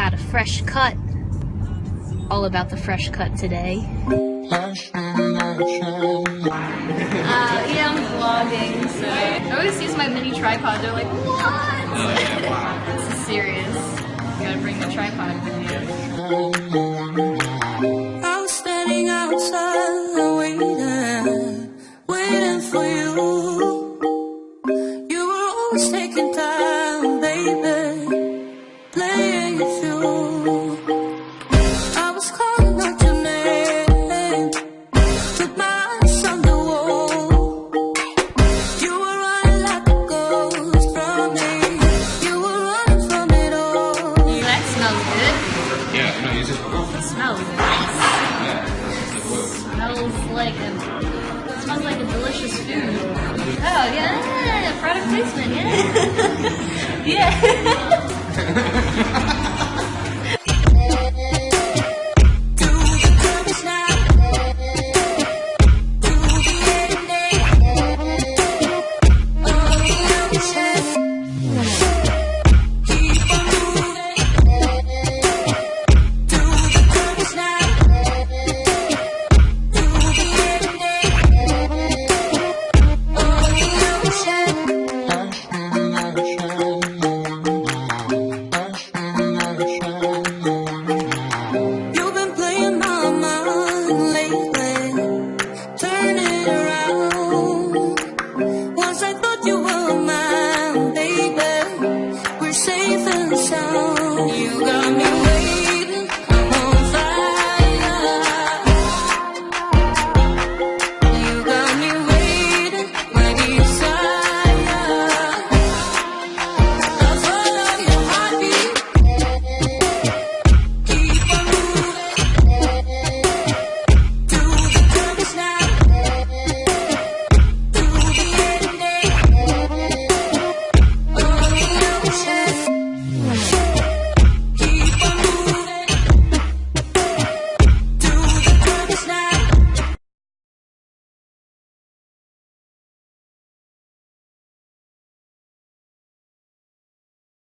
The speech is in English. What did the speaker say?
got a fresh cut. All about the fresh cut today. Uh, yeah, I'm vlogging, so I always use my mini tripod. They're like, what? Oh, yeah, wow. this is serious. You gotta bring the tripod Yeah, no, you just oh, It smells nice. yeah. Smells like a smells like a delicious food. Oh yeah, product placement. Yeah, yeah. Oh.